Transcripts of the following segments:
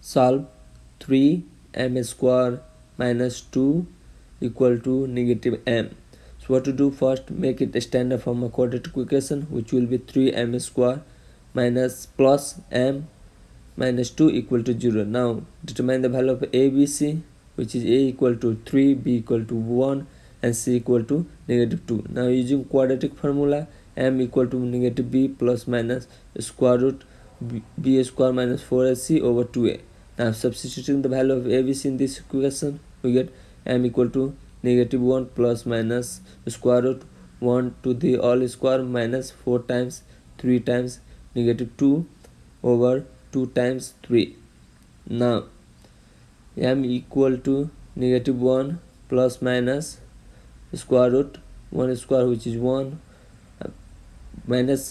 solve 3 m square minus 2 equal to negative m. So what to do? First make it a standard form of quadratic equation which will be 3 m square minus plus m minus 2 equal to 0 now determine the value of a b c which is a equal to 3 b equal to 1 and c equal to negative 2 now using quadratic formula m equal to negative b plus minus square root b, b square minus 4ac over 2a now substituting the value of abc in this equation we get m equal to negative 1 plus minus square root 1 to the all square minus 4 times 3 times negative 2 over 2 times 3 now m equal to negative 1 plus minus square root 1 square which is 1 uh, minus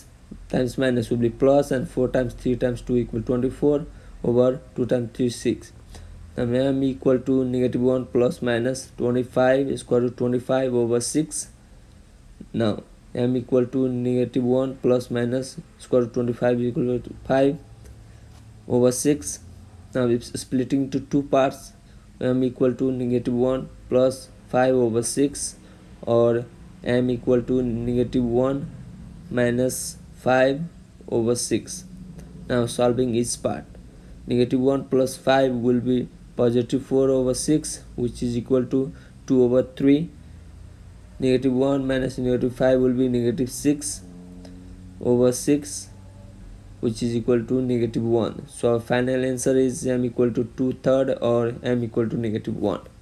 times minus will be plus and 4 times 3 times 2 equal 24 over 2 times 3 6 now m equal to negative 1 plus minus 25 square root 25 over 6 now m equal to negative 1 plus minus square root 25 equal to 5 over 6 now it's splitting into two parts m equal to negative 1 plus 5 over 6 or m equal to negative 1 minus 5 over 6 now solving each part negative 1 plus 5 will be positive 4 over 6 which is equal to 2 over 3 negative 1 minus negative 5 will be negative 6 over 6 which is equal to negative 1 so our final answer is m equal to 2 third or m equal to negative 1